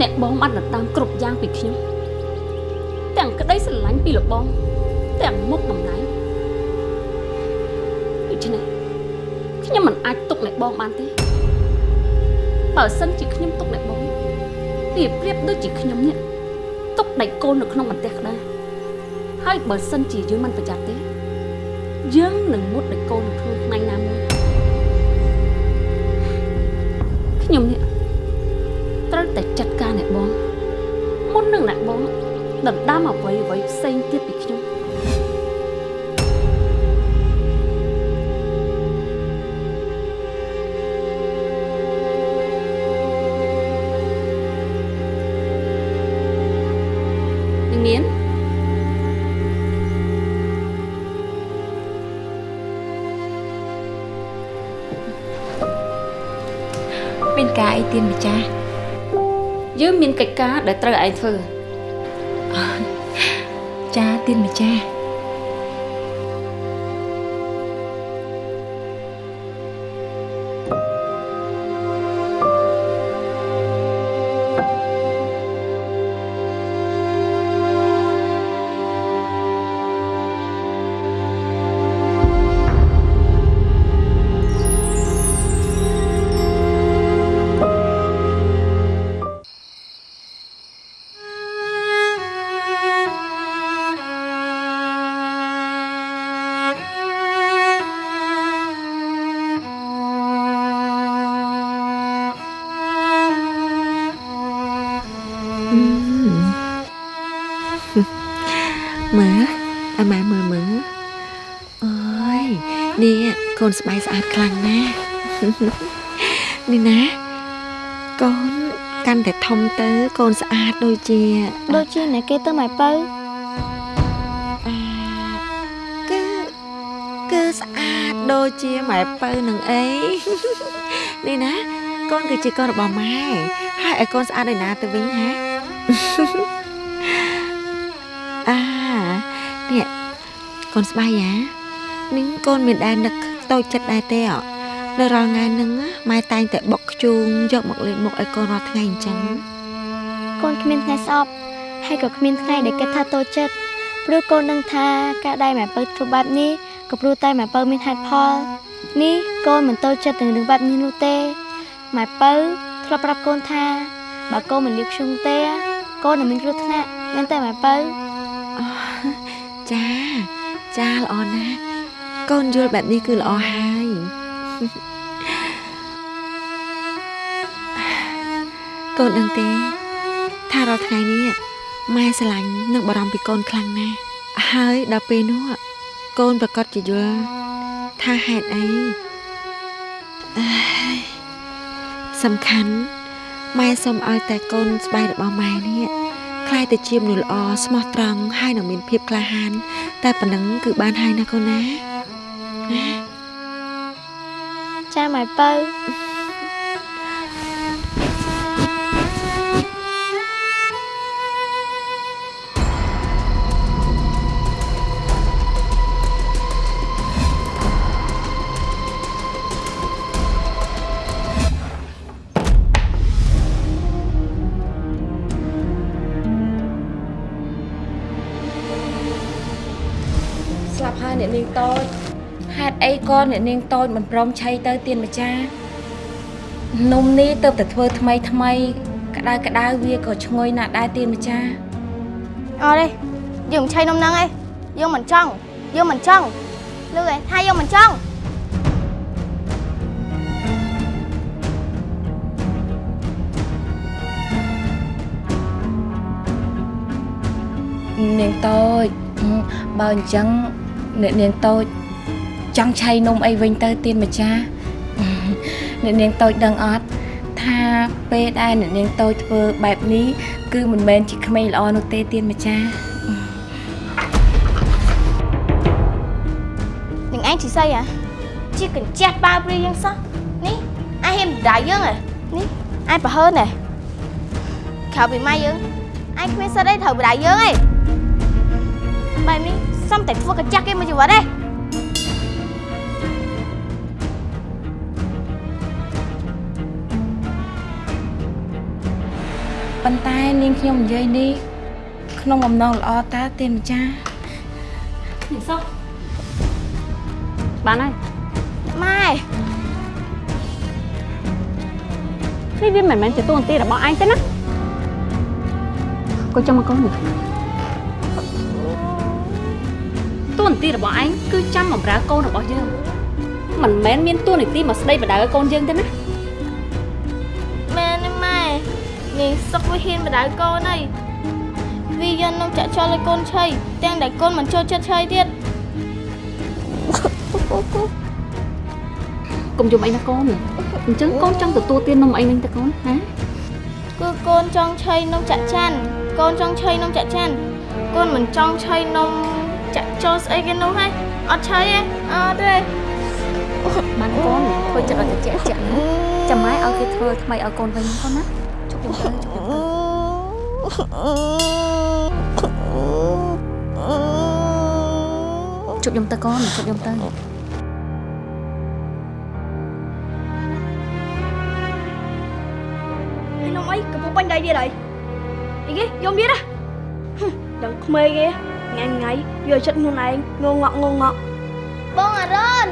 អ្នកបងបានដណ្ដើមគ្រប់យ៉ាងពីខ្ញុំទាំងក្តីស្រឡាញ់ពីលោកបងទាំងមុខតំណែងដូច្នេះខ្ញុំមិនអាចទុកអ្នកបងបានទេបើសិនជាខ្ញុំទុកអ្នកបងវាប្រៀបដូចជាខ្ញុំនេះទុកដៃកូននៅក្នុងបន្ទះក្តារហើយបើសិនជាយើងមិនប្រយ័ត្នទេយើងនឹងមុតដៃកូននៅក្នុងថ្ងៃណាមួយខ្ញុំនេះត្រូវតែចាត់ ដណ្ដើមអ្វីអ្វីផ្សេងទៀតពីខ្ញុំនាងមានមានការអីទៀនម្ចាស់យើងមានកិច្ចការដែលត្រូវឯងធ្វើ ចាទៀនម្ចាស់ នេះកូនស្បែកស្អាតខ្លាំងណាស់នេះណាកូនកាន់តែធំទៅកូនស្អាតដូចជាដូចជាអ្នកគេទៅម៉ែបើអាគឺគឺស្អាតដូចជាម៉ែពៅនឹងអីនេះណាកូនគឺជាកូនរបស់ម៉ែហើយឲ្យកូនស្អាតឯណាទៅវិញហាអានេះកូនស្បាយយ៉ានេះកូនមានដែរនឹក តូចចិត្តដែរទេអនៅរាល់ថ្ងៃហ្នឹងណាម៉ែតែងតែបុកខ្ជូងយកមកលេបមុខឲ្យកូនរាល់ថ្ងៃអញ្ចឹងកូនគ្មានថ្ងៃស្អប់ហើយក៏គ្មានថ្ងៃដែលគិតថាតូចចិត្តព្រោះកូនដឹងថាការដែលម៉ែបើធ្វើបែបនេះក៏ព្រោះតែម៉ែបើមានហេតុផលនេះកូនមិនតូចចិត្តនឹងរឿងបែបនេះនោះទេម៉ែបើធ្លាប់ប្រាប់កូនថាបើកូនមិនលៀបខ្ជុំទេកូននឹងមានគ្រោះថ្នាក់មែនទេម៉ែបើអូចាចាល្អណាស់ កូនយល់បែបនេះគឺល្អហើយកូនដឹងទេថារាល់ថ្ងៃនេះម៉ែស្រឡាញ់និងបារម្ភពីកូនខ្លាំងណាស់ហើយដល់ពេលនោះកូនប្រកាសជាយល់ថាហេតុអីអើយសំខាន់ម៉ែសូមឲ្យតែកូនស្បែករបស់ម៉ែនេះខ្លាយទៅជាមនុស្សល្អស្មោះត្រង់ហើយនឹងមានភាពក្លាហាន តែប៉ុណ្ណឹងគឺបានហើយណាកូនណាណា ចាម៉ែបើស្លាប់ហើយអ្នកនាងតូចហេតុ អីក៏អ្នកនាងតូចមិនព្រមឆៃទៅទៀនម្ចាស់នំនេះទៅតែធ្វើថ្មីថ្មី ក្តៅក្តៅវាក៏ឈ្ងុយណាស់ដែរទៀនម្ចាស់អត់ទេយើងមិនឆៃនំហ្នឹងទេយើងមិនចង់យើងមិនចង់លឺឯងថាយើងមិនចង់នាងតូចបើអញ្ចឹងអ្នកនាងតូច ចង់ឆៃនំអីវិញទៅទៀនម្ចាស់អ្នកនាងតូចដឹងអត់ថាពេលដែលអ្នកនាងតូចធ្វើបែបនេះគឺមិនមែនជាក្មេងល្អនោះទេទៀនម្ចាស់នឹងឯងជីស័យហ៎ជាកញ្ចេះបើព្រាយើងសោះនេះឯងហ៊ានដៅយើងហ៎នេះឯងប្រហើនហ៎ក្រៅពីម៉ែយើងឯងគ្មានសិទ្ធអីត្រូវបដៅយើងឯងបែបនេះសំតែធ្វើកញ្ចេះគេមកជីវិតឯ ប៉ុន្តែនាងខ្ញុំនិយាយនេះក្នុងបំណងល្អតើទេម្ចាស់នេះសុខបានហើយម៉ែនេះវាមិនមែនជាតួនាទីរបស់ឯងទេណាកូនចាំមកកូននេះតួនាទីរបស់ឯងគឺចាំបម្រើកូនរបស់យើងមិនមែនមានតួនាទីមកស្ដីបដៅឲ្យកូនយើងទេណា នាងសុកវាហ៊ានបដៅកូនហើយវាយកនំចាក់ចោលឲ្យកូនឆៃទាំងដែលកូនមិនចូលចិត្តឆៃទៀតកុំយំអីណាកូនអញ្ចឹងកូនចង់ទទួលទាននំអីវិញទៅកូនណាគឺកូនចង់ឆៃនំចាក់ចាន់កូនចង់ឆៃនំចាក់ចាន់កូនមិនចង់ឆៃនំចាក់ចូលស្អីគេនោះហ៎អត់ឆៃទេអត់ទេបានកូនធ្វើចិត្តឲ្យត្រជាក់ជាក់ណាចាំម៉ែឲ្យគេធ្វើថ្មីឲ្យកូនវិញកូនណា ជប់យំទៅជប់យំទៅជប់យំទៅកូនជប់យំទៅហើយនំអីកំពុងបាញ់ដៃទៀតហើយអីគេយំទៀតហ៎ហឹមដឹងក្មេងគេថ្ងៃថ្ងៃយកចិត្តខ្លួនឯងងងក់ងងក់បងអរុន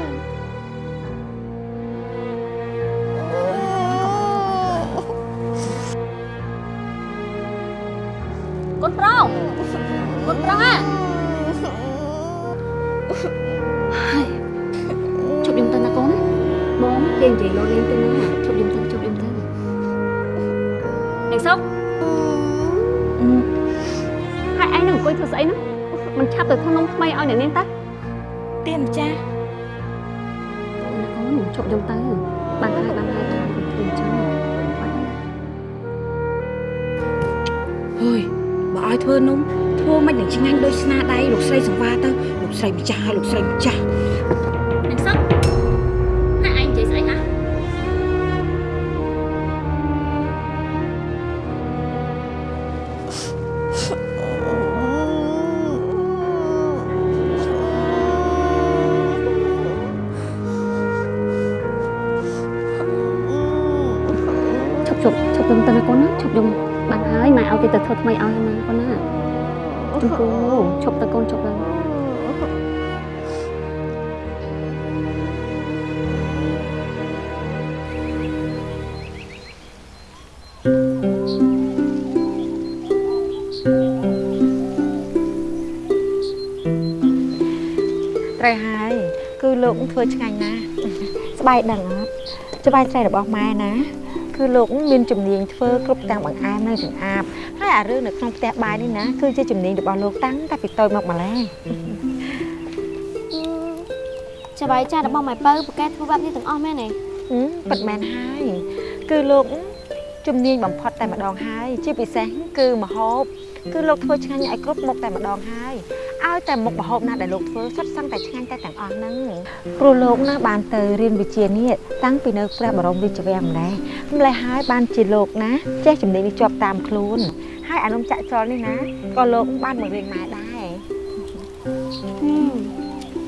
ទៅធ្វើនំថ្មីឲ្យអ្នកនាងតាទេម្ចាស់ណាកូនជប់យំទៅបានហើយបានហើយកូនធ្វើអញ្ចឹងបានហើយហើយបើឲ្យធ្វើនំធ្វើមិននឹងឆ្ងាញ់ដូចស្នាដៃលោកស្រីសង្វាទៅលោកស្រីម្ចាស់ហើយលោកស្រីម្ចាស់ ធ្វើឆ្ងាញ់ណាស់ស្បែកដឹងអត់ស្បែកស្រីរបស់ម៉ែណាគឺលោកមានជំនាញធ្វើគ្រប់ទាំងបង្អែមនិងចម្អាបហើយអារឿងនៅក្នុងផ្ទះបាយនេះណាគឺជាជំនាញរបស់លោកតាំងតែពីតូចមកម្ល៉េះចាំបាយចាស់របស់ម៉ែបើប្រកែធ្វើបែបនេះទាំងអស់មែនទេហឹមពិតមែនហើយគឺលោកជំនាញបំផុតតែម្ដងហើយជាពិសេសគឺម្ហូបគឺលោកធ្វើឆ្ងាញ់ឲ្យគ្រប់មុខតែម្ដងហើយ ឲ្យតែមុខម្ហូបណាដែលលោកធ្វើសុទ្ធសឹងតែឆ្ងាញ់តែទាំងអស់ហ្នឹងព្រោះលោកណាបានទៅរៀនវិជ្ជានេះតាំងពីនៅព្រះបរមរាជវាំងម្ល៉េះម្ល៉េះហើយបានជាលោកណាចេះជំនាញនេះជាប់តាមខ្លួនហើយអានំចាក់ចលនេះណាក៏លោកបានបង្រៀនម៉ែដែរ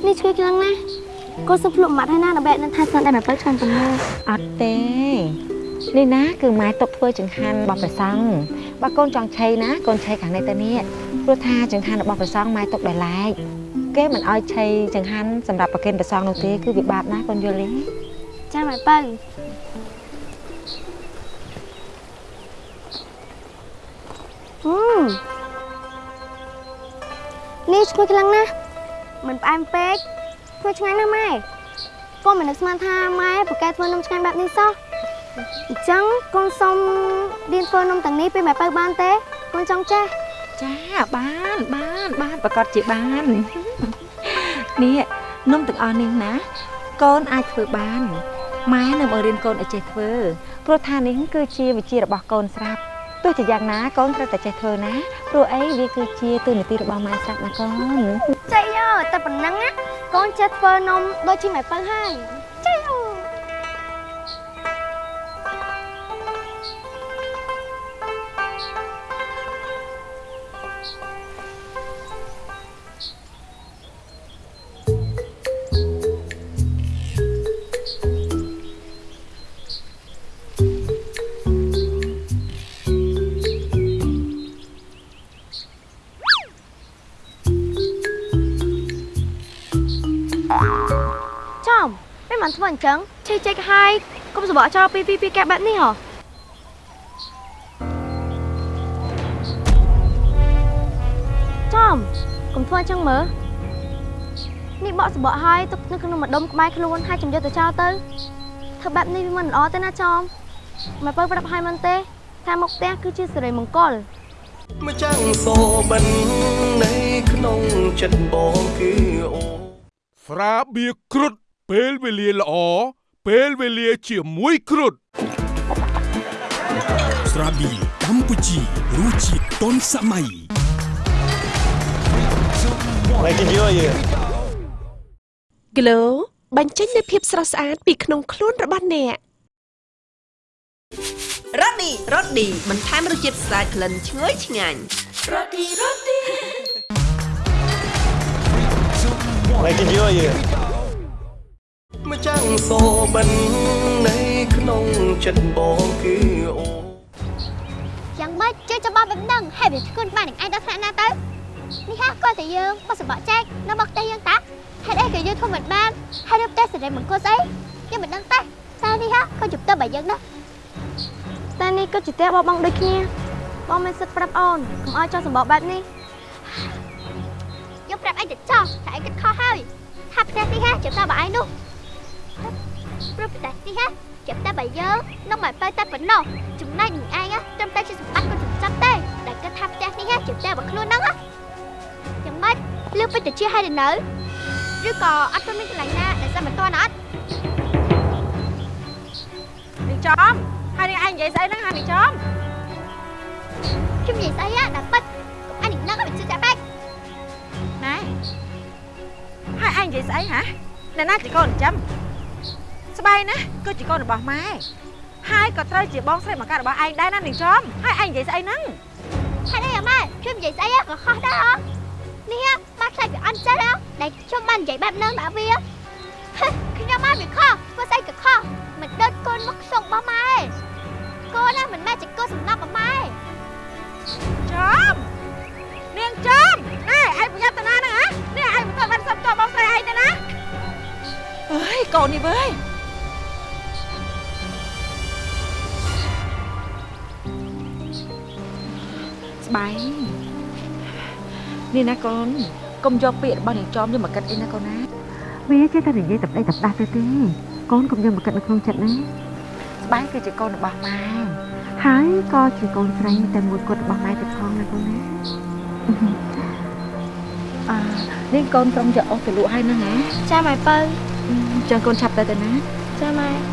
នេះឈ្ងុយខ្លាំងណាស់កូនសុំភ្លុកម៉ាត់ហើយណាដើម្បីនឹងថាស្នាដៃម៉ែបើឆ្ងាញ់ប៉ុណ្ណាអត់ទេនេះណាគឺម៉ែຕົកធ្វើចង្ហាន់របស់ព្រះសង្ឃ បើកូនចង់ឆៃណាកូនឆៃខាងនេះទៅនេះព្រោះថាចង្ហាន់របស់ព្រះសង្ឃម៉ែຕົកដោយឡែកគេមិនអោយឆៃចង្ហាន់សម្រាប់ប្រគេនព្រះសង្ឃនោះទេគឺវាបាបណាស់កូនយល់ទេចាម៉ែបើហឹមនេះឈ្ងុយខ្លាំងណាស់មិនផ្អែមពេកធ្វើឆ្ងាញ់ណាស់ម៉ែកូនមិននឹកស្មានថាម៉ែប្រកែធ្វើនំឆ្ងាញ់បែបនេះសោះ អញ្ចឹងកូនសុំរៀនធ្វើនំទាំងនេះពេលម៉ែបើបានទេកូនចង់ចេះចាបានបានបានប្រកាសជាបាននេះនំទាំងអស់នេះណា កូនអាចធ្វើបានម៉ែនៅបង្រៀនកូនឲ្យចេះធ្វើព្រោះថានេះគឺជាវិជ្ជារបស់កូនស្រាប់ទោះជាយ៉ាងណាកូនត្រូវតែចេះធ្វើណាព្រោះអីវាគឺជាទូនាទីរបស់ម៉ែស្រាប់ណាកូនចេះយោតែប៉ុណ្ណឹងណាកូនចេះធ្វើនំដូចជាម៉ែបើហើយចេះយោ ចឹងឈឺចេកហើយកុំសបកចោលពីពីពីកាបែបនេះហ៎ចំកុំធ្វើអញ្ចឹងមើលនេះបកសបកហើយទុកនៅក្នុងម្ដុំក្បែរខ្លួនហើយចំយកទៅចោលទៅធ្វើបែបនេះវាមិនល្អទេណាចំមកបើប្រាប់ឲ្យមិនទេថាមកផ្ទះគឺជាសិរីមង្គលម្ចាំងសូបិននៃក្នុងចិត្តបងគឺអូស្រាបៀរគ្រុត ពេលវេលាល្អពេលវេលាជាមួយគ្រុតស្រាបៀរកម្ពុជារសជាតិទាន់សម័យ Glow បញ្ចេញនូវភាពស្រស់ស្អាតពីក្នុងខ្លួនរបស់អ្នករ៉ូឌីរ៉ូឌីបន្ថែមរសជាតិស្អាតក្លិនឈ្ងុយឆ្ងាញ់រ៉ូឌីរ៉ូឌី ម្ចាំងសូបិននៃក្នុងចិត្តបងគឺអូយ៉ាងម៉េចជឿច្បាប់បែបហ្នឹងហើយវាធ្ងន់បាននឹងឯងដល់ថ្នាក់ណាទៅនេះហាគាត់តែយើងបោះសបកចែកនៅមកផ្ទះយើងតាហេតុអីក៏យើងធ្វើមិនបានហើយនៅផ្ទះសេរីមង្គលស្អីយើងមិនដឹងទេតែនេះហាក៏ជប់ទៅបើយើងណាតែនេះក៏ជាផ្ទះបបងដូចគ្នាបងមិនសិតប្រាប់អូនកុំឲ្យចោះសម្បកបែបនេះយើងប្រាប់ឯងទៅចោះតែឯងគិតខុសហើយថាផ្ទះនេះហាជប់ទៅបើឯងនោះ ព្រោះផ្ទះនេះហាជប់តែបើយើងនឹងមកទៅតែប៉ុណ្ណោះចំណែកនឹងឯងត្រឹមតែជាសម្បត្តិគាត់ចិញ្ចឹមទេដែលគិតថាផ្ទះនេះជាផ្ទះរបស់ខ្លួនហ្នឹងយ៉ាងម៉េចលឿនពេញទៅជាហើយទៅនៅឬក៏អត់ទាន់មានកន្លែងណាដែលសិនមិនទាន់អត់នាងចំហើយនាងឯងនិយាយស្អីហ្នឹងហានាងចំខ្ញុំនិយាយស្អីណាដល់ប៉ិតអញនឹងឲ្យជឿចាក់បែកណែហើយឯងនិយាយស្អីហ៎អ្នកណាជាកូនចិញ្ចឹម ស្បៃណាគឺជាកូនរបស់ម៉ែហើយក៏ត្រូវជាបងស្រីមកការបស់ឯងដែរណានាងចំហើយឯងនិយាយស្អីហ្នឹងហេតុអីអាម៉ែខ្ញុំនិយាយស្អីក៏ខុសដែរអត់នេះម៉ែខ្លាចវាអន់ចិត្តហ៎ដែលខ្ញុំបាននិយាយបែបហ្នឹងដាក់វាហេខ្ញុំមកវាខុសធ្វើស្អីក៏ខុសមិនដូចកូនមកខ្សងរបស់ម៉ែកូនណាមិនមែនជាកូនសំណាប់របស់ម៉ែចំនាងចំណែឯងប្រយ័ត្នតាណាហ្នឹងហ៎នេះឯងមិនទាន់បានសុំតបបងស្រីឯងទេណាអើយកូននេះវើយ ស្បែងនេះណាកូនកុំយកពាក្យរបស់នាងចំយកមកគិតអីណាកូនណាវាចេះតែនិយាយតែប្តីតែផ្ដាស់ទៅទេកូនកុំយកមកគិតនៅក្នុងចិត្តណាស្បែងគឺជាកូនរបស់ម៉ែហើយក៏ជាកូនស្រីតែមួយគត់របស់ម៉ែទៀតផងណាកូនណាអឺនេះកូនក្រុមយកអស់ទៅលក់ហើយហ្នឹងហ៎ចាម៉ែបើចឹងកូនឆាប់ទៅទៅណាចាម៉ែ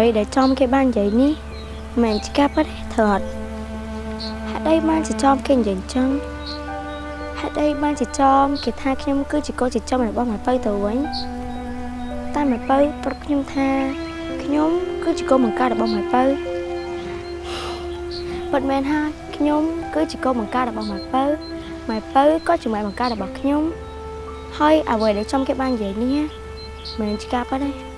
វីដែលចំគេបាននិយាយនេះមិនមែនជាការពិតទេត្រូវអត់ហេតុអីបានជាចំគេនិយាយអញ្ចឹងហេតុអីបានជាចំគេថាខ្ញុំគឺជាកូនចិញ្ចឹមរបស់ម៉ែពៅទៅវិញតែម៉ែពៅប្រាប់ខ្ញុំថាខ្ញុំគឺជាកូនបង្កើតរបស់ម៉ែពៅពិតមែនហើយខ្ញុំគឺជាកូនបង្កើតរបស់ម៉ែពៅម៉ែពៅក៏ជាម៉ែបង្កើតរបស់ខ្ញុំហើយអ្វីដែលចំគេបាននិយាយនេះមិនមែនជាការពិតទេ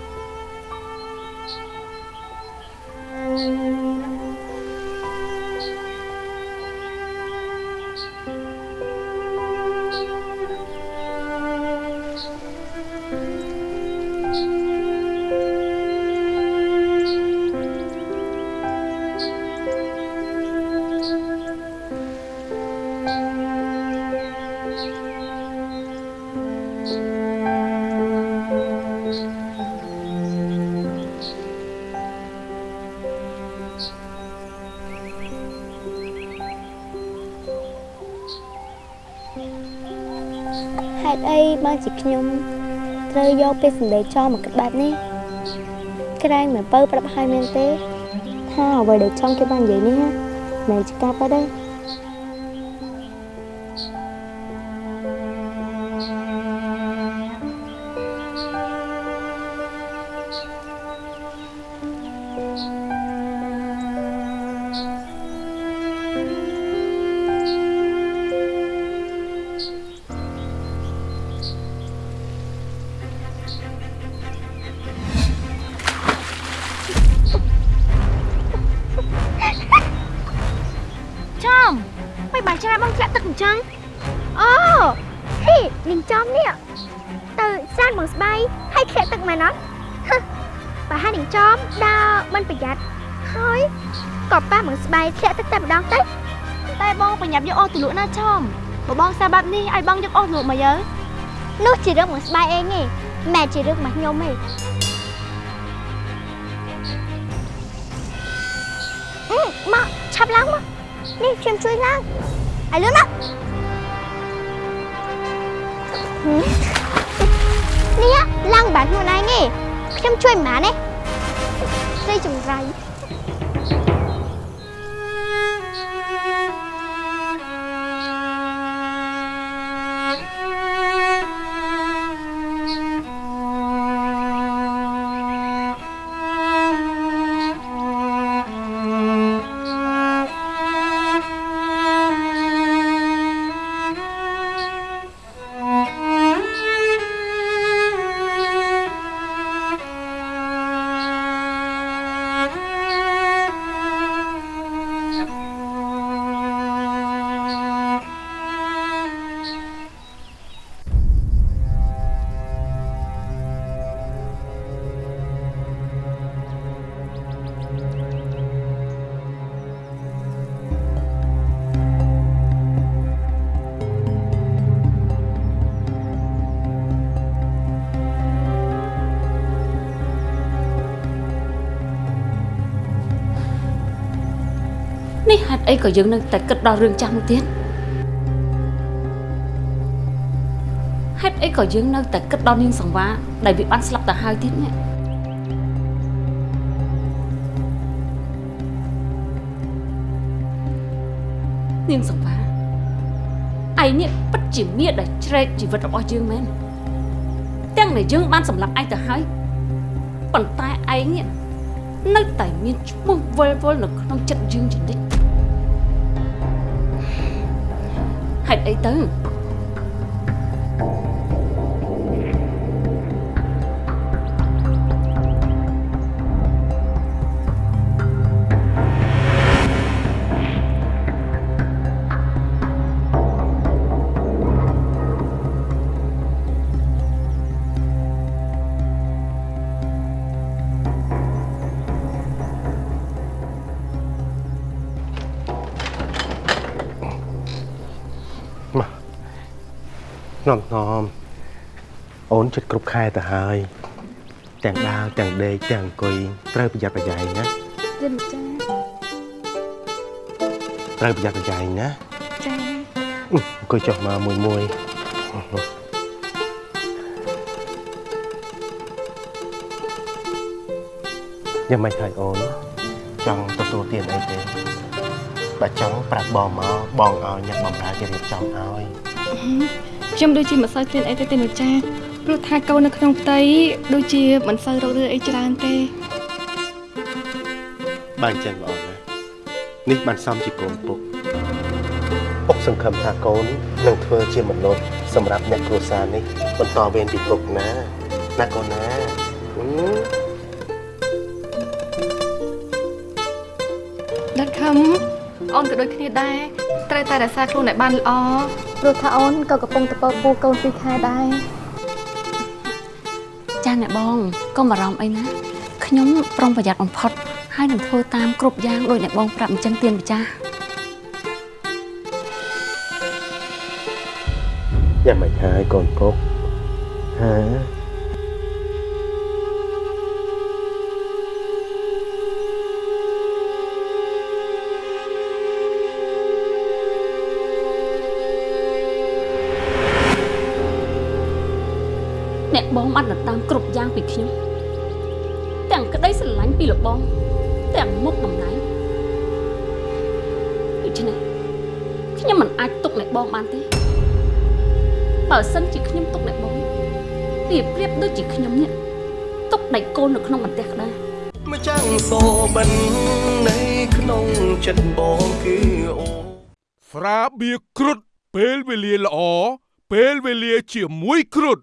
ខ្ញុំត្រូវយកពេលសម្ដីចោលមកគិតបែបនេះក្រែងមិនបើប្រាប់ឲ្យមែនទេថាអ្វីដែលចង់គេបាននិយាយនេះមិនជាការប៉ះទេ ទលក់ណាចំបើបងសាបែបនេះឲ្យបងយកអស់ទលក់មកយើនោះជារឿងបងស្បៃឯងទេមិនមែនជារឿងរបស់ខ្ញុំទេអឺមកឆាប់ឡើងមកនេះខ្ញុំជួយឡើងឲ្យលឿនមកនេះឡើងបានខ្លួនឯងទេខ្ញុំជួយមិនបានទេស្រីចម្រៃ អីក៏យើងនៅតែគិតដល់រឿងចាស់នោះទៀតហេតុអីក៏យើងនៅតែគិតដល់នាងសង្វាដែលវាបានស្លាប់ទៅហើយទៀតនេះនាងសង្វាឯងនេះពិតជាមាដែលជ្រែកជីវិតរបស់យើងមែនទាំងដែលយើងបានសម្លាប់ឯងទៅហើយប៉ុន្តែឯងនេះនៅតែមានឈ្មោះវិលវល់នៅក្នុងចិត្តយើងជានិច្ច ហេតុអីទៅ ងំងំអូនចិត្តគ្រប់ខែទៅហើយ ទាំងដើរទាំងដេកទាំងអង្គុយត្រូវប្រយ័ត្នប្រយែងណាយិនចាត្រូវប្រយ័ត្នប្រយែងណាចាអឺអង្គុយចុះមកមួយមួយយ៉ាងម៉េចហើយអូនចង់ទទួលទានអីទេបើចង់ប្រាប់បងមកបងឲ្យញឹកបំរើគេរៀបចំឲ្យ ខ្ញុំដូចជាមិនសូវឃ្លានអីទេទេលោកចាព្រោះថាកូននៅក្នុងផ្ទៃដូចជាមិនសូវរករឿងអីច្រើនទេបានអញ្ចឹងល្អណាស់នេះបានសមជាកូនពុកពុកសង្ឃឹមថាកូននឹងធ្វើជាមនុស្សសម្រាប់អ្នកគ្រួសារនេះបន្តវេនពីពុកណាណាកូនណាអឺដាត់ខំអូនក៏ដូចគ្នាដែរត្រូវតែរក្សាខ្លួនឲ្យបានល្អ ព្រោះថាអូនក៏កំពុងតពពោះកូនពីរខែដែរចាអ្នកបងកុំបារម្ភអីណាខ្ញុំប្រុងប្រយ័ត្នបំផុតហើយនឹងធ្វើតាមគ្រប់យ៉ាងដោយអ្នកបងប្រាប់អញ្ចឹងទៀនម្ចាស់យ៉ាងម៉េចហើយកូនពុកហ៎ បងបានដណ្ដើមគ្រប់យ៉ាងពីខ្ញុំទាំងក្តីស្រឡាញ់ពីលោកបងទាំងមុខតំណែងដូច្នេះខ្ញុំមិនអាចទុកអ្នកបងបានទេបើសិនជាខ្ញុំទុកអ្នកបងវាប្រៀបដូចជាខ្ញុំនេះទុកដៃកូននៅក្នុងបន្ទះក្តារម្ចាំងសោបិននៃក្នុងចិត្តបងគឺអូស្រាបៀរគ្រុតពេលវេលាល្អពេលវេលាជាមួយគ្រុត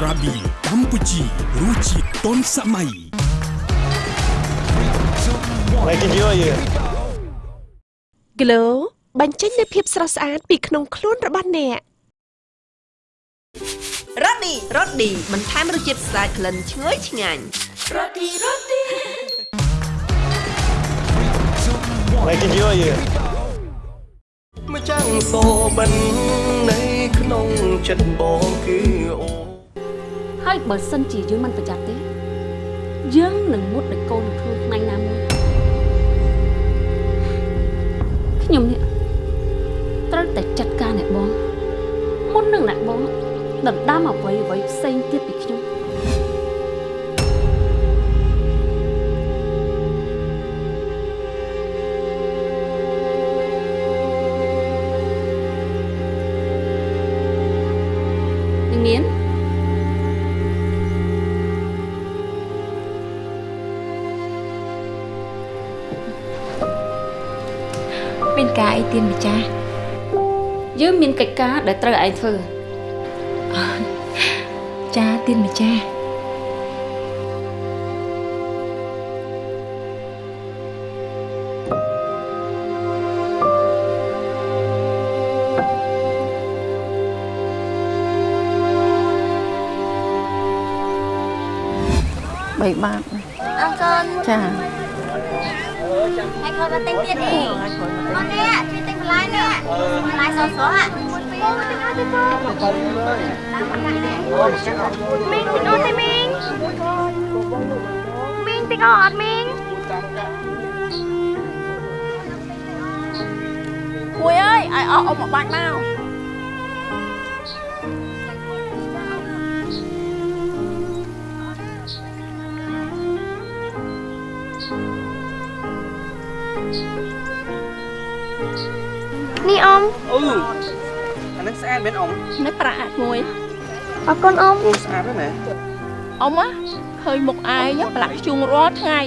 ស្រាបៀរកម្ពុជារសជាតិទាន់សម័យ Glow បញ្ចេញនូវភាពស្រស់ស្អាតពីក្នុងខ្លួនរបស់អ្នករ៉ូឌីរ៉ូឌីបន្ថែមរសជាតិស្អាតក្លិនឈ្ងុយឆ្ងាញ់រ៉ូឌីរ៉ូឌីម្ចាំងសោបិននៃក្នុងចិត្តបងគឺអូ ហើយបើសិនជាយើងមិនប្រយ័ត្នទេយើងនឹងមុតដោយកូននៅក្នុងថ្ងៃណាមួយខ្ញុំនេះត្រូវតែចាត់ការអ្នកបងមុននឹងអ្នកបងដណ្ដើមអ្វីអ្វីផ្សេងទៀតពីខ្ញុំ ទៀនម្ចាស់យើងមានកិច្ចការដែលត្រូវឯងធ្វើចាទៀនម្ចាស់បីបាតអរគុណចាហើយខូចមកទិញទៀតអីអូននេះ ជួយទិញបន្លែនេះបន្លែស្រស់ស្រស់ហ่ะមួយពីរទិ អ៊ំអឺអានឹងស្អាតមែនអ៊ំនេះប្រាក់អាចមួយអរគុណអ៊ំអូស្អាតណាស់អ៊ំណាឃើញមុខឯងប្រឡាក់ខ្ជុងរាល់ថ្ងៃ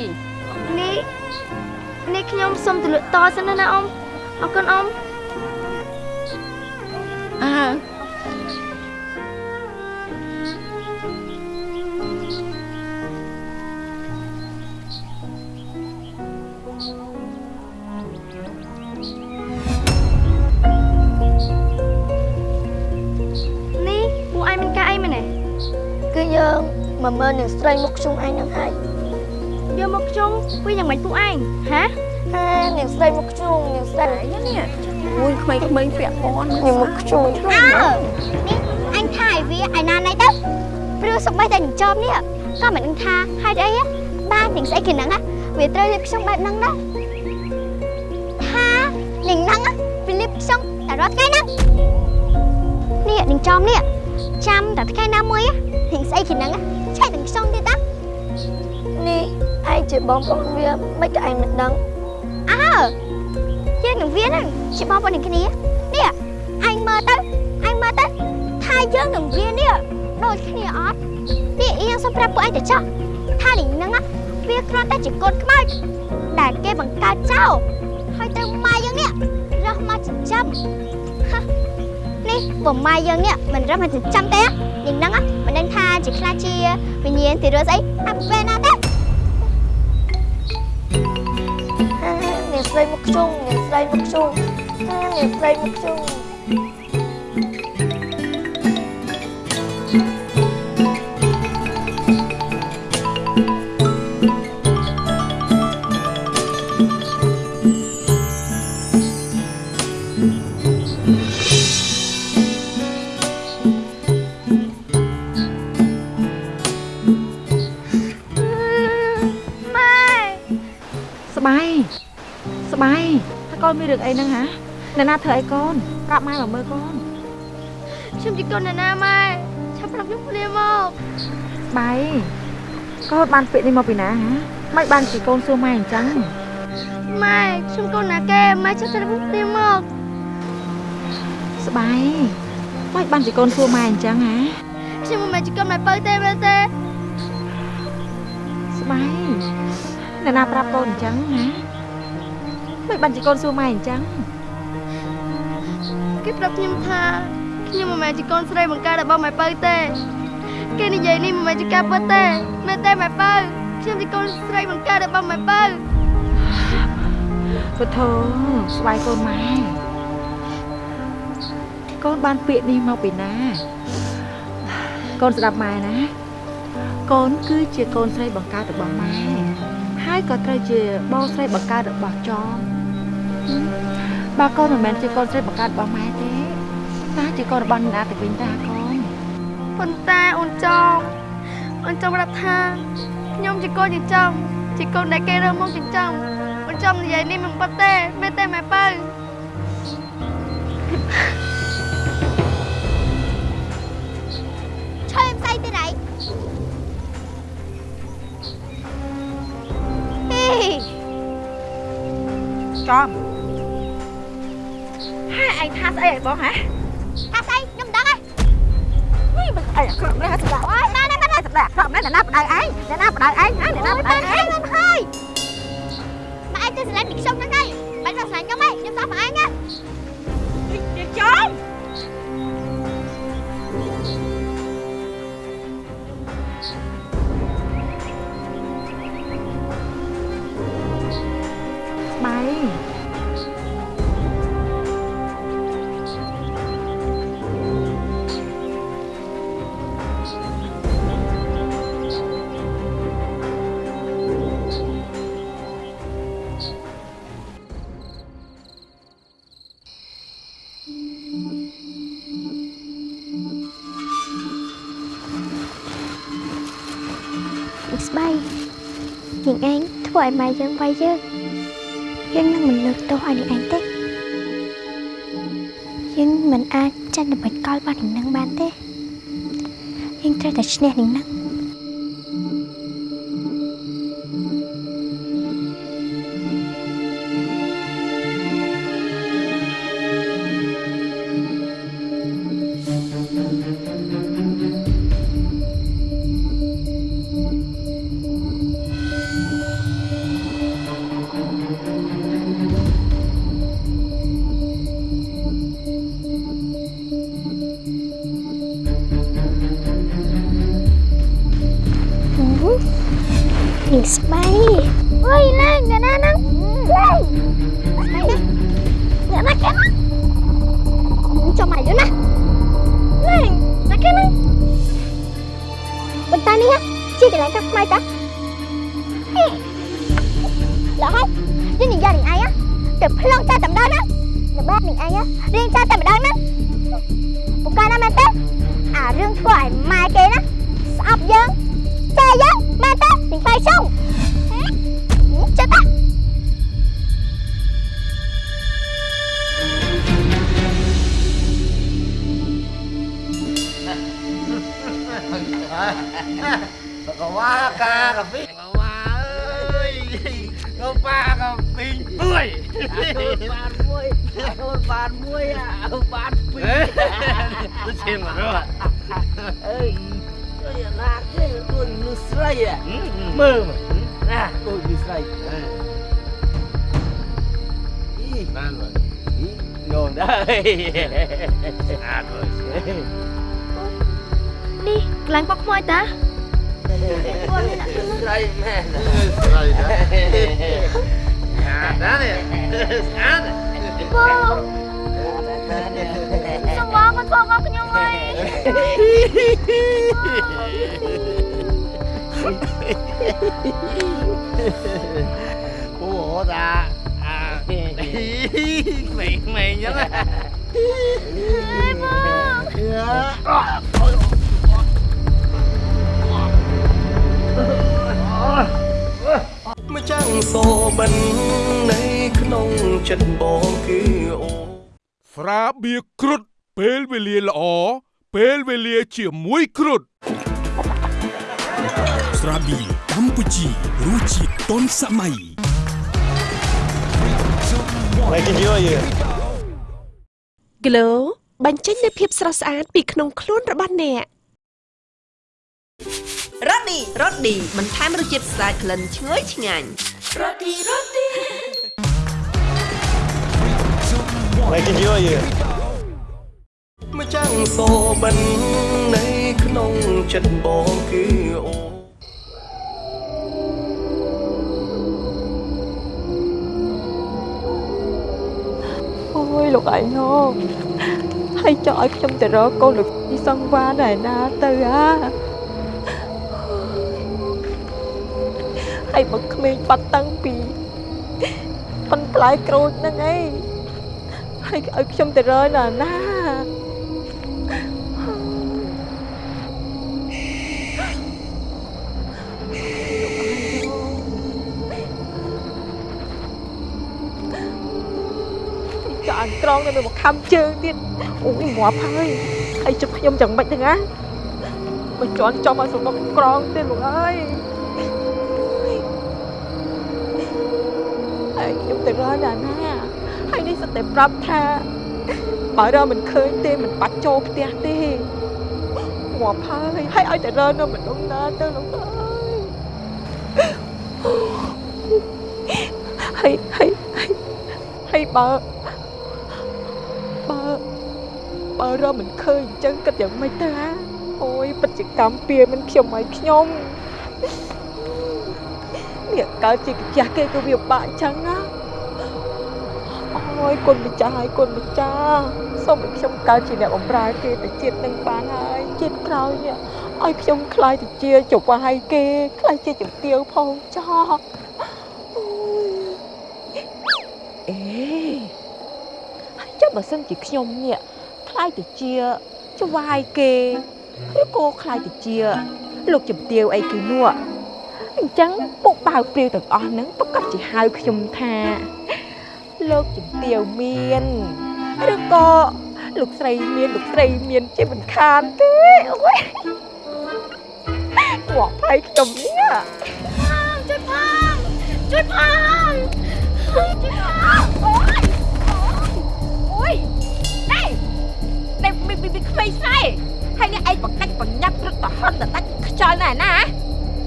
នេះនេះខ្ញុំសុំទៅលក់តសិនណាណាអ៊ំអរគុណអ៊ំអើ ស្រីមុខខ្ជុំឯងនឹងហើយយកមុខខ្ជុំវាយ៉ាងម៉េចពួកឯងហាហានឹងស្រីមុខខ្ជុំនឹងស្រីនេះអូយក្មេងៗពាក់ព័ន្ធនឹងមុខខ្ជុំអើនេះអញថាឲ្យវាឯណាណៃទៅព្រោះសុបិះតែនឹងចំនេះក៏មិនដឹងថាហេតុអីហ៎បានទាំងស្អីគេហ្នឹងណាវាត្រូវលៀបខ្ជុំបែបហ្នឹងដែរថានឹងហ្នឹងណាវាលៀបខ្ជុំតែរាល់ថ្ងៃហ្នឹងនេះនឹងចំនេះចាំតែថ្ងៃណាមួយទាំងស្អីគេហ្នឹងឆែកទាំងខ្ជុំទៀតតានេះ ឯងជាបងប្អូនវាមិនក៏ឯងមិនដឹងអើយើងនឹងវាហ្នឹងជាបងប្អូននឹងគ្នានេះអញមើលទៅអញមើលទៅថាយើងនឹងវានេះដូចគ្នាអត់នេះអៀងសុំប្រាប់ពួកឯងទៅចោះថានេះហ្នឹងណាវាគ្រាន់តែជាកូនខ្មោចដែលគេបង្កើតចោលហើយត្រូវម៉ែយើងនេះរស់មកចិញ្ចឹមហ៎នេះពុំម៉ែយើងនេះមិនរស់មកចិញ្ចឹមទេយ៉ាងហ្នឹងណាមិនដឹងថាជាខ្លាចជាវិញ្ញាណទីរស់ស្អីអត់ពេលណាទេ ស្រីមុខខ្ជុំនឹងស្រីមុខខ្ជុំហានឹងស្រីមុខខ្ជុំ កូនមានរឿងអីហ្នឹងហាអ្នកណាធ្វើឲ្យកូនប្រាប់ម៉ែមកមើលកូនខ្ញុំជាកូនណាណាម៉ែប្រាប់ខ្ញុំភ្លាមមកបៃកូនបានពាក្យនេះមកពីណាហ៎មិនបានពីកូនសួរម៉ែអញ្ចឹងម៉ែខ្ញុំកូនណាគេម៉ែចាំប្រាប់ខ្ញុំភ្លាមមកស្បៃមិនបានជាកូនសួរម៉ែអញ្ចឹងហ៎ខ្ញុំមិនមែនជាកូនម៉ែបើទេមែនទេស្បៃអ្នកណាប្រាប់កូនអញ្ចឹងហ៎ មិនបានជាកូនសួរម៉ែអញ្ចឹងគេប្រាប់ខ្ញុំថាខ្ញុំមិនមែនជាកូនស្រីបង្កើតរបស់ម៉ែបើទេគេនិយាយនេះមិនមែនជាការពិតទេមែនទេម៉ែបើខ្ញុំជាកូនស្រីបង្កើតរបស់ម៉ែបើពុទ្ធោស្វាយកូនម៉ែកូនបានពាក្យនេះមកពីណា កូនស្ដាប់ម៉ែណា កូនគឺជាកូនស្រីបង្កើតរបស់ម៉ែហើយក៏ត្រូវជាបងស្រីបង្កើតរបស់ចំ បើកូនមិនមែនជាកូនស្រីបង្កើតរបស់ម៉ែទេតើជាកូនរបស់អ្នកណាទៅវិញតាកូនប៉ុន្តែអូនចំអូនចំប្រាប់ថាខ្ញុំជាកូនចិញ្ចឹមជាកូនដែលគេរើសមកចិញ្ចឹមអូនចំនិយាយនេះមិនពិតទេមែនទេម៉ែបើ ចំហើយឯងថាស្អីឲ្យបងហ៎ថាស្អីខ្ញុំមិនដឹងទេនេះមិនអីអាក្រក់ណាស់សម្រាប់អូយម៉ែណាម៉ែសម្រាប់អាក្រក់ណាស់អ្នកណាបដៅឯងអ្នកណាបដៅឯងហ៎អ្នកណាបដៅឯងហើយម៉ែឯងទៅស្រឡាញ់ពីខ្ញុំហ្នឹងហើយបាច់មកស្រឡាញ់ខ្ញុំទេខ្ញុំតាមម៉ែឯងណា ឲ្យម៉ែយើងវាយយើងយើងនឹងមិនលើកទោសឲ្យនាងឯងទេយើងមិនអាចចាញ់ដើម្បីកលបាននាងនឹងបានទេយើងត្រូវតែឈ្នះនាងនឹង នាងស្បៃអើយណែអ្នកណាហ្នឹងណែស្បៃណាអ្នកណាគេណាចាំមកយូរណាណែណាគេណាបន្តានេះជាកន្លែងកាប់ខ្មៅតាហេឡើយយើងនិយាយនឹងឯងទៅផ្លងចាតែម្ដងណានៅបែបនឹងឯងរៀងចាតែម្ដងណាពូកាណាមែនទេអារឿងធ្វើឲ្យម៉ែគេណាស្អប់យើងតែយើង មែនទេនឹងបៃសុងចិត្តតាក៏វ៉ាកាកាហ្វេក៏វ៉ាអើយក៏ប៉ាក៏ពីងមួយបានមួយ អូនបានមួយអូនបានពីរទៅឈាមមករត់អើយជួយអាណាគេដូចមនុស្សស្រីមើលណាដូចមនុស្សស្រីអីបានមកយងដែរស្អាតមើលនេះកន្លែងបុកខ្មោចតាស្រីមែនស្រីណាស្អាតណាស់នេះស្អាតបងសំបងមកធ្វើមកខ្ញុំហើយ អូតាអាក្មេងក្មេងចឹងម្ចាំងសូបិននៃក្នុងចិត្តបងគឺអូស្រាបៀរគ្រុតពេលវេលាល្អពេលវេលាជាមួយគ្រុឌ ស្រាបៀរកម្ពុជារសជាតិទាន់សម័យ Like enjoy it. Glow បញ្ចេញនូវភាពស្រស់ស្អាតពីក្នុងខ្លួនរបស់អ្នករ៉ូឌីរ៉ូឌីបន្ថែមរសជាតិស្អាតក្លិនឈ្ងុយឆ្ងាញ់រ៉ូឌីរ៉ូឌី Like enjoy it. ម្ចាំងសូបិននៃក្នុងចិត្តបងគឺអូ យលោកឯងហូហើយចង់ឲ្យខ្ញុំទៅរកកូនលោកទីសង្វាណែណាទៅអាហើយមកក្មេងបាត់តាំងពីប៉ុនផ្លែក្រូចហ្នឹងឯងហើយឲ្យខ្ញុំទៅរកណាណា អង្ក្រងនៅមកខំជើងទៀតអូយងាប់ហើយហើយជិបខ្ញុំយ៉ាងម៉េចទៅណាមិនជន់ចំឲ្យសមុខក្រងទេលោកអើយហើយខ្ញុំទៅរកណាណាហើយនេះសិតតែប្រាប់ថាបើរកមិនឃើញទេមិនបាច់ចូលផ្ទះទេងាប់ហើយហើយឲ្យតែរកនៅម្ដុំណាទៅលោកអើយហើយហើយហើយហើយបើបើ បើរកមិនឃើញអញ្ចឹងគិតយ៉ាងម៉េចទៅហ่าអូយពិតជាកម្មពៀមិនខ្ញុំឲ្យខ្ញុំនេះកើតជាកាជះគេក៏វាបាក់អញ្ចឹងណាអូយគុណម្ចាស់ហើយគុណម្ចាស់សូមឲ្យខ្ញុំកើតជាអ្នកបម្រើគេទៅជាតិនឹងបានហើយជាតិក្រោយនេះឲ្យខ្ញុំខ្លាយទៅជាចង្វាយគេខ្លាយជាជំទាវផងចោះអូយអេចាំបើសិនជាខ្ញុំនេះ ខ្លាយទៅជាច្វាយគេឬក៏ខ្លាយទៅជា លោកជំទាវអីគេនោះអញ្ចឹងពុកបាវព្រាវទាំងអស់ហ្នឹងប្រកាសជាហៅខ្ញុំថា លោកជំទាវមានឬក៏លោកស្រីមានលោកស្រីមានជាមិនខានទេអូយងាប់ហើយខ្ញុំនេះជួយផងជួយផងជួយផងអូយ នេះមីមីក្មេងស្រីហើយនេះឯងបកាច់បញ្ញាប់រត់ទៅហន់ទៅដាច់ខ្យល់ណែណា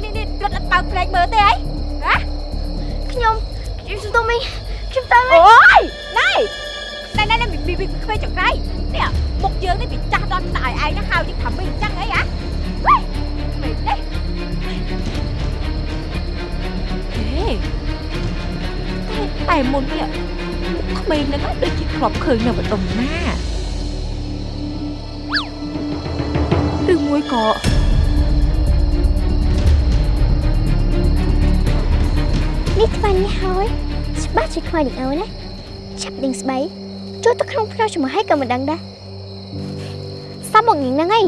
នេះនេះរត់អត់បើកភ្នែកមើលទេអីហ៎ខ្ញុំខ្ញុំទៅមីខ្ញុំទៅមីអូយណៃណៃណៃមីមីមីក្មេងចង្រៃនេះមុខយើងនេះវាចាស់ដល់ស្អើឯងណាហៅយើងថាមីអញ្ចឹងអីហ៎វ៉ៃក្មេងនេះហេតែមុននេះក្មេងហ្នឹងដូចជាធ្លាប់ឃើញនៅម្ដុំណា មួយក៏នេះខ្វាញ់នេះហើយច្បាស់ជាខ្វាញ់នឹងអើណាចាប់ដេញស្បៃចូលទៅក្នុងផ្ទះជាមួយឲ្យក៏មិនដឹងដែរសាប់មកញ៉ាំហ្នឹងឯង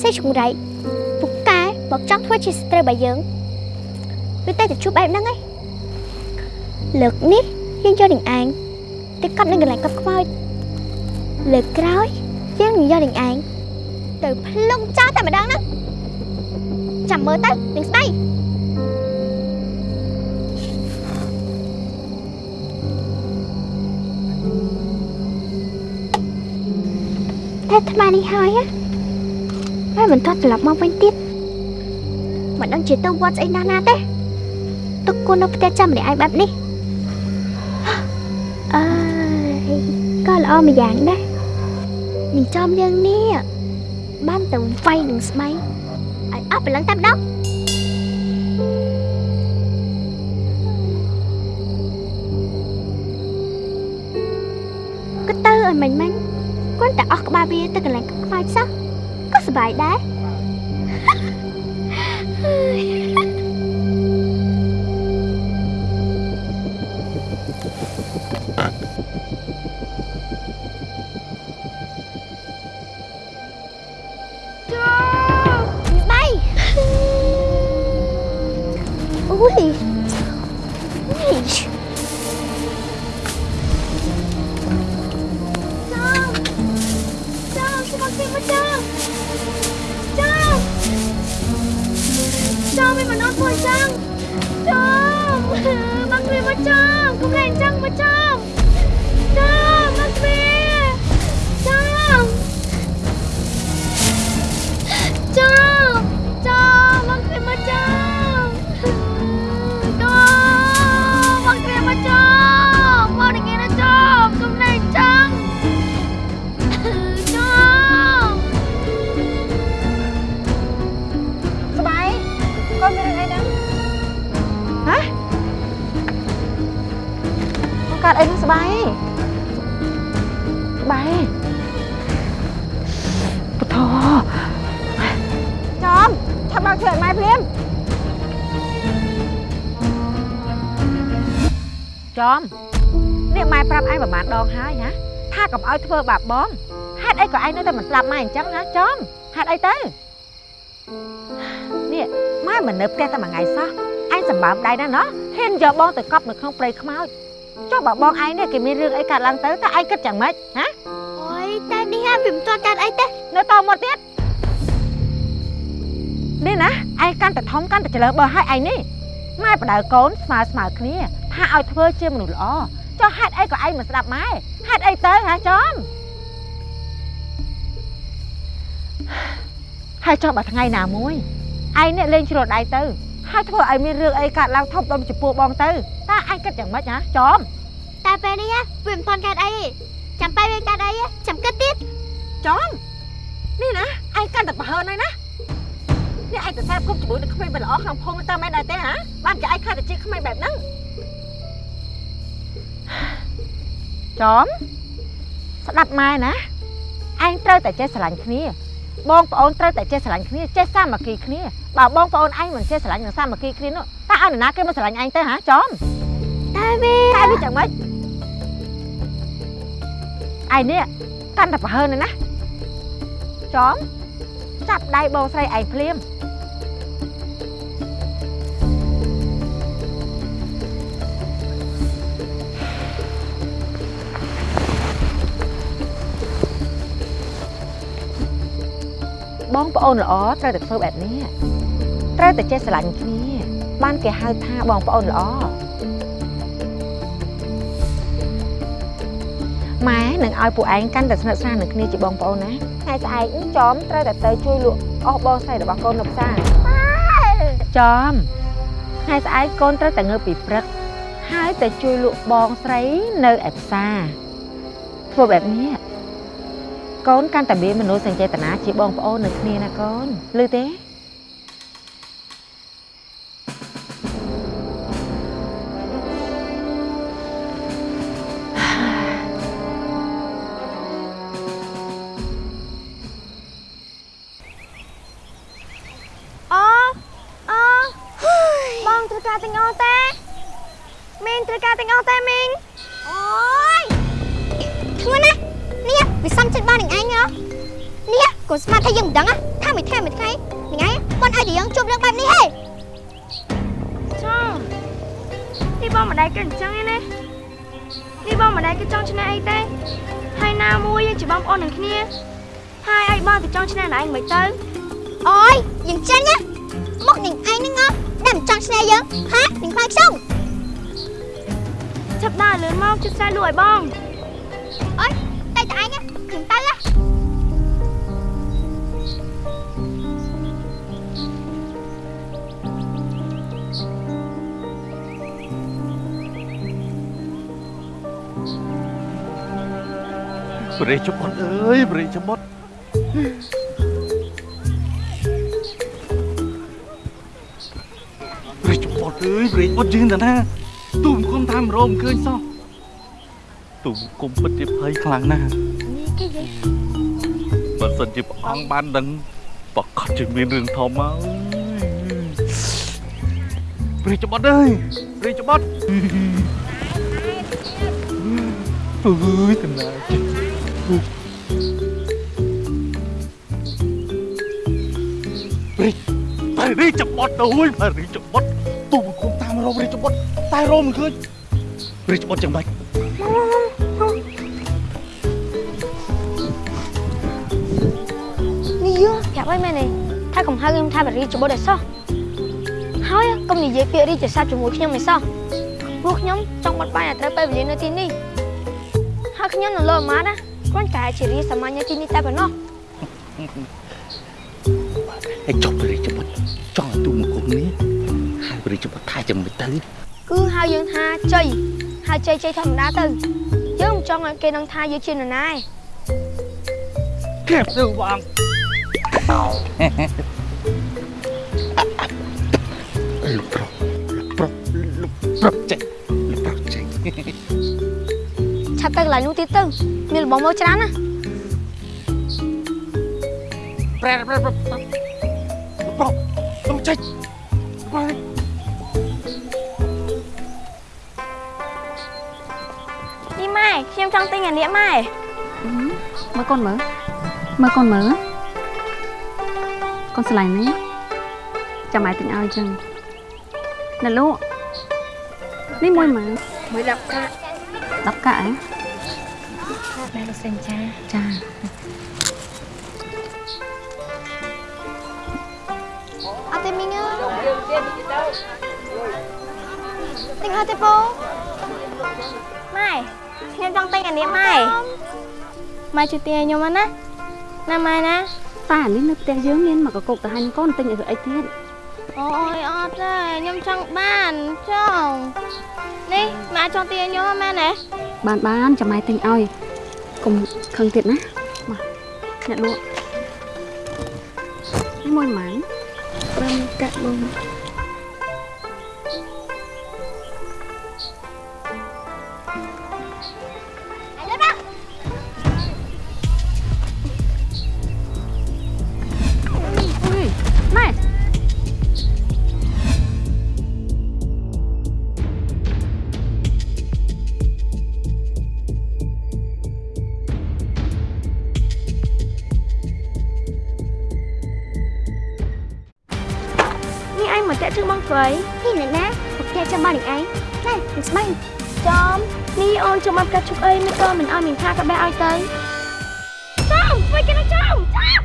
សេចង្រៃពុកកែមកចង់ធ្វើជាស្ត្រីរបស់យើងវាតែទៅជួបបែបហ្នឹងឯងលើកនេះយើងយកដេញឯងទៅកត់នៅកន្លែងកត់ខ្មោចលើកក្រោយយើងនឹងយកដេញឯង ទៅផ្លុំចោលតែម្ដងហ្នឹងចាំមើលទៅដេញស្បៃតែថ្មនេះហើយហ៎ហើយមិនទាន់ត្រឡប់មកវិញទៀតមិនដឹងជាទៅវត្តស្អីណាស់ណាទេទុកគូននៅផ្ទះចាំម្នាក់ឯងបែបនេះអើយក៏ល្អមួយយ៉ាងដែរនេះចំយើងនេះ បានទៅវាយនឹងស្បៃឲ្យអស់ព្រលឹងតែម្ដងក៏ទៅឲ្យមិញមិញគាត់តែអស់ក្បាលវាទៅកន្លែងខ្វាយសោះក៏សប្បាយដែរ មកគ្មានម កូនកើតអីនឹងស្បាយស្បាយពុទ្ធចំឆាប់បើកធ្វើឲ្យម៉ែភ្លាមចំនេះម៉ែប្រាប់ឯងប្រហែលដងហើយណាថាកុំឲ្យធ្វើបាបបងហេតុអីក៏ឯងនៅតែមិនស្ដាប់ម៉ែអញ្ចឹងណាចំហេតុអីទៅនេះម៉ែមិននៅផ្ទះតែមួយថ្ងៃសោះឯងសម្បើមដៃណាស់ណោះហ៊ានយកបងទៅកប់នៅក្នុងព្រៃខ្មោច ចុះបើបងឯងនេះគេមានរឿងអីកើតឡើងទៅតើឯងគិតយ៉ាងម៉េចហ៎អូយតែនេះហ่าវាមិនទាន់កើតអីទេនៅតមកទៀតនេះណាឯងកាន់តែធំកាន់តែច្រើបើឲ្យឯងនេះម៉ែបដៅកូនស្មើស្មើគ្នា ថាឲ្យធ្វើជាមនុស្សល្អចុះហេតុអីក៏ឯងមិនស្ដាប់ម៉ែហេតុអីទៅហ៎ចំហើយចុះបើថ្ងៃណាមួយឯងនេះលេងជ្រុលដៃទៅ ហើយធ្វើឲ្យមានរឿងអីកើតឡើងធំដុំចំពោះបងទៅតើឯងគិតយ៉ាងម៉េចហ៎ចំតែពេលនេះហ่าវាមិនទាន់កើតអីទេចាំពេលវាកើតអីហ่าចាំគិតទៀតចំនេះណាឯងកាន់តែប្រហើនហើយណានេះឯងទៅសាបគប់ជាមួយនឹងក្មេងមិនល្អក្នុងភូមិតើមែនដែរទេហ៎បានចាឯងខ្លាចតែជាក្មេងបែបហ្នឹងចំស្ដាប់ម៉ែណាឯងត្រូវតែចេះស្រឡាញ់គ្នា បងប្អូនត្រូវតែចេះស្រឡាញ់គ្នាចេះសាមគ្គីគ្នាបើបងប្អូនឯងមិនចេះស្រឡាញ់និងសាមគ្គីគ្នានោះតើឲ្យនរណាគេមកស្រឡាញ់ឯងទៅហ៎ចំតែវាតែវាយ៉ាងម៉េចឯនេះកាន់តែប្រហើនហើយណាចំចាប់ដៃបងស្រីឯងភ្លាម បងប្អូនល្អត្រូវតែធ្វើបែបនេះត្រូវតែចេះស្រឡាញ់គ្នា បានគេហៅថាបងប្អូនល្អម៉ែនឹងឲ្យពួកឯងកាន់តែស្និទ្ធស្នាលនឹងគ្នាជាបងប្អូនណាថ្ងៃស្អែកនេះចំត្រូវតែទៅជួយលក់អស់បងស្រីរបស់កូននៅផ្សារចំថ្ងៃស្អែកកូនត្រូវតែងើបពីព្រឹកហើយទៅជួយលក់បងស្រីនៅឯផ្សារធ្វើបែបនេះ កូនកាន់តែមានមនោសញ្ចេតនាជាបងប្អូននៅគ្នាណាកូនឮទេ ព្រះច្បុតអើយព្រះច្បុតយើងតាណាទូមគុំតាមរោមឃើញសោះទូមគុំពិតជាភ័យខ្លាំងណាស់បើសិនជាព្រះអង្គបានដឹងប្រកាសជាមានរឿងធំហើយព្រះច្បុតអើយព្រះច្បុតអើយកណាចិត្តរីតែ រីច្បត់ទៅហើយតែរីច្បត់ទូមកគុំតាមរោមរីច្បត់តែរោមមិនឃើញរីច្បត់យ៉ាងម៉េចប់ហើយមែនទេថាកំហៅខ្ញុំថាបរិយាច្បុតឲ្យសោះហើយកុំនិយាយពាក្យរីកសាច់ជាមួយខ្ញុំឲ្យសោះព្រោះខ្ញុំចង់បត់បាយឲ្យត្រូវពេលវេលានៅទីនេះហើយខ្ញុំនៅលើអាម៉ាត់ណាគ្រាន់តែជារីសាមញ្ញនៅទីនេះតែប៉ុណ្ណោះឯងចុះបរិយាបុត្រ ចង់ឲ្យទូមកគុំនេះហើយបរិយាបុត្រថាចាំមិនទៅគឺហៅយើងថាជ័យហៅជ័យជ័យធម្មតាទៅយើងមិនចង់ឲ្យគេដឹងថាយើងជានរណាឯងក្រាបទៅបងលោកប្រុសលោកប្រុសលោកប្រុសចេះលោកប្រុសចេះឆាប់ទៅកន្លែងនោះទៀតទៅមានរបស់មកច្រើនណាប្រែប្រែប្រែលោកប្រុស លោកចេះប្រែនេះម៉ែខ្ញុំចង់ទិញអានេះម៉ែមើលកូនមើលមើលកូនមើលកូនស្រឡាញ់នេះចាំម៉ែទិញឲ្យចឹងណាលោកនេះមួយម៉ែមួយ10កាក់10កាក់ហ៎ម៉ែលោកសិនចាចា ទិញហើយទេពូម៉ែខ្ញុំចង់ទិញអានេះម៉ែម៉ែជួយទិញឲ្យខ្ញុំណាណាម៉ែណាតានេះនៅផ្ទះយើងមានមកកកុកទៅហាញ់កូនទិញឲ្យធ្វើអីទៀតអូយអត់ទេខ្ញុំចង់បានចង់នេះម៉ែចង់ទិញឲ្យខ្ញុំម៉ែណាបានបានចាំម៉ែទិញឲ្យកុំខឹងទៀតណាមកអ្នកលក់នេះមួយម៉ានបានកាក់បង អ្នកណាមកផ្ទះចាំបងនឹងឯងណែនឹងស្បាញ់ចំនេះអូនចូលមកកាត់ជុកអីមិនក៏មិនឲ្យមានថាក៏បេះឲ្យទៅចំធ្វើគេណាចំចំ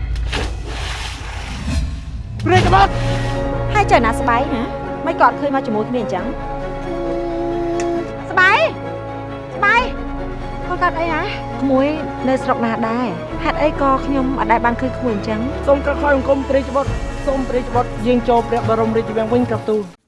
ព្រេកបត់ហើយចៅណាស្បៃណាមិនក៏អត់ឃើញមកជាមួយគ្នាអញ្ចឹងស្បៃស្បៃគាត់កាត់អីណាក្មួយនៅស្រុកណាដែរហេតុអីក៏ខ្ញុំអត់ដែលបានឃើញក្មួយអញ្ចឹងសូមក្រខយអង្គមព្រះរាជបុត្រ សូមព្រះរាជបុត្រយាងចូលព្រះបរមរាជវាំងវិញក្រាបទូល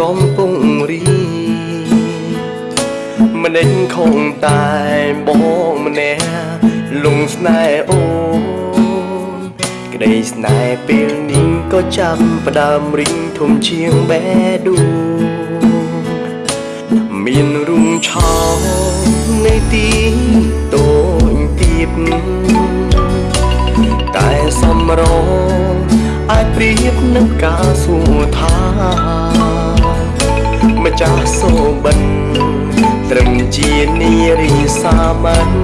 កំពុងរីម្នេញខំតែបងម្នាក់លងស្នេហ៍អូនក្តីស្នេហ៍ពេលនេះក៏ចាប់ផ្ដើមរីងធំជាងបេះដូងមានរុងឆោនៃទីតូចទៀបតែសំរងអាចប្រៀបនឹងការសួរថាម្ចាស់សូបិនត្រឹមជានារីសាមញ្ញ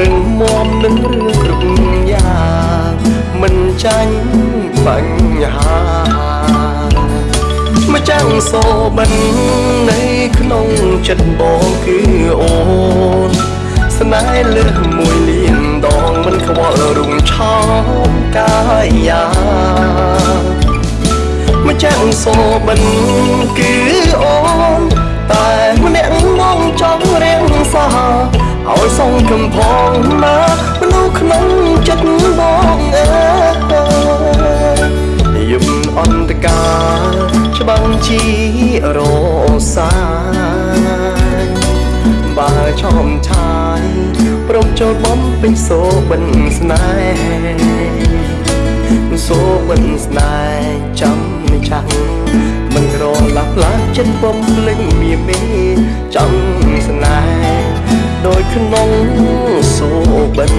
រឹងមាំនឹងរឿងគ្រប់យ៉ាងមិនចាញ់បញ្ហាម្ចាំងសូបិននៅក្នុងចិត្តបងគឺអូនស្នេហ៍លើសមួយលានដងមិនខ្វល់រុងឆោមកាយាម្ចាំងសូបិនគឺអូនតែម្នាក់មងចង់រៀងសាឲ្យសងកំផងណាមនុស្សក្នុងចិត្តបងអើយយប់អន្តការច្បាំងជារសាយបើឈោមឆាយព្រមចូលបំពេញសូបិនស្នេហ៍សូបិនស្នេហ៍ចាំ មិនឆាក់មិនក្រឡាផ្លាស់ចិត្តពំលេងមៀមីចង់ស្នេហ៍ដោយក្នុងសូបិន